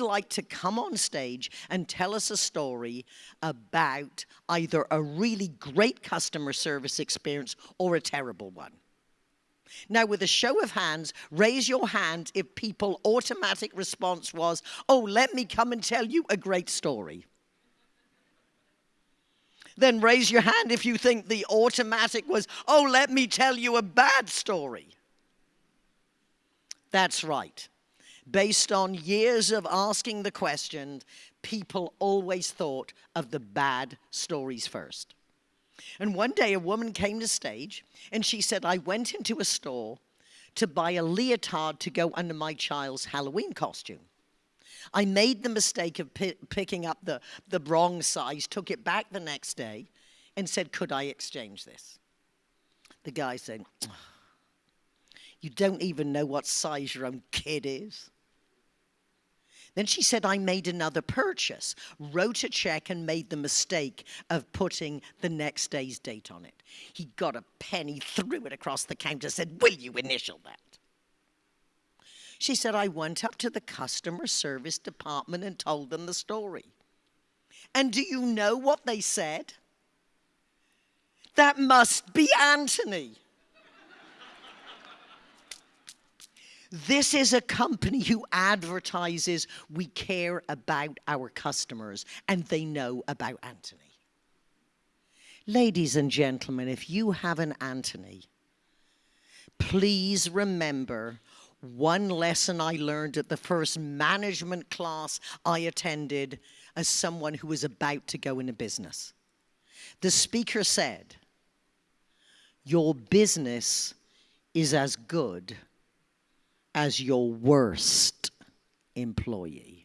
like to come on stage and tell us a story about either a really great customer service experience or a terrible one? Now, with a show of hands, raise your hand if people automatic response was, oh, let me come and tell you a great story. Then raise your hand if you think the automatic was, oh, let me tell you a bad story. That's right. Based on years of asking the question, people always thought of the bad stories first. And one day a woman came to stage and she said, I went into a store to buy a leotard to go under my child's Halloween costume. I made the mistake of picking up the, the wrong size, took it back the next day, and said, Could I exchange this? The guy said, You don't even know what size your own kid is. Then she said, I made another purchase, wrote a check, and made the mistake of putting the next day's date on it. He got a pen, he threw it across the counter, said, Will you initial that? She said, I went up to the customer service department and told them the story. And do you know what they said? That must be Anthony. This is a company who advertises we care about our customers and they know about Anthony. Ladies and gentlemen, if you have an Anthony, please remember one lesson I learned at the first management class I attended as someone who was about to go into business. The speaker said, Your business is as good as your worst employee.